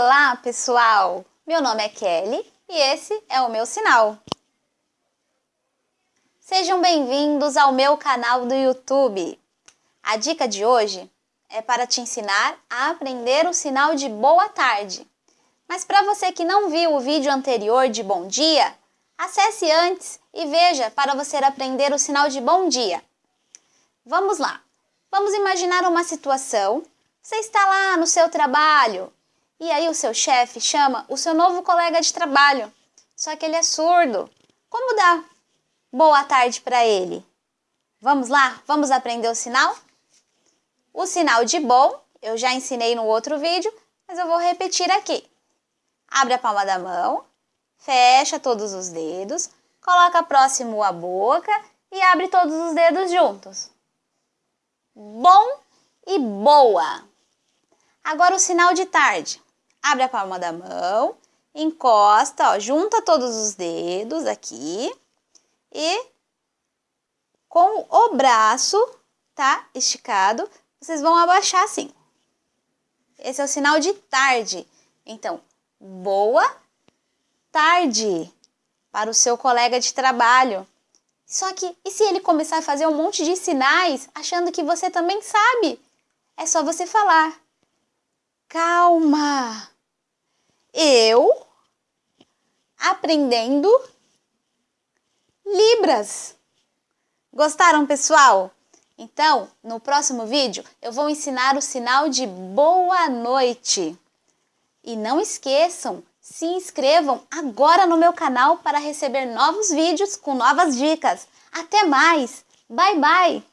Olá, pessoal! Meu nome é Kelly e esse é o meu sinal. Sejam bem-vindos ao meu canal do YouTube. A dica de hoje é para te ensinar a aprender o sinal de boa tarde. Mas para você que não viu o vídeo anterior de bom dia, acesse antes e veja para você aprender o sinal de bom dia. Vamos lá! Vamos imaginar uma situação. Você está lá no seu trabalho e aí o seu chefe chama o seu novo colega de trabalho, só que ele é surdo. Como dar boa tarde para ele? Vamos lá? Vamos aprender o sinal? O sinal de bom eu já ensinei no outro vídeo, mas eu vou repetir aqui. Abre a palma da mão, fecha todos os dedos, coloca próximo a boca e abre todos os dedos juntos. Bom e boa. Agora o sinal de tarde. Abre a palma da mão, encosta, ó, junta todos os dedos aqui e com o braço, tá, esticado, vocês vão abaixar assim. Esse é o sinal de tarde. Então, boa tarde para o seu colega de trabalho. Só que, e se ele começar a fazer um monte de sinais achando que você também sabe? É só você falar. Calma! Eu aprendendo Libras. Gostaram, pessoal? Então, no próximo vídeo, eu vou ensinar o sinal de boa noite. E não esqueçam, se inscrevam agora no meu canal para receber novos vídeos com novas dicas. Até mais! Bye, bye!